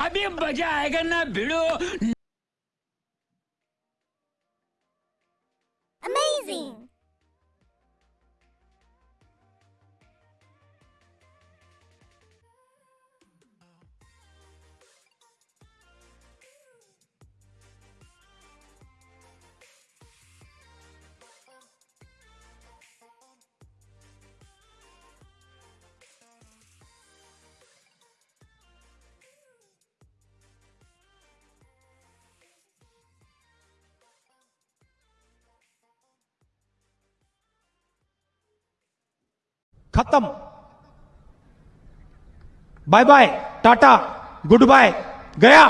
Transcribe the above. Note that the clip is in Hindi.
अभी मज़ा आएगा ना भिड़ो Amazing! खत्म। Bye bye tata good bye गया।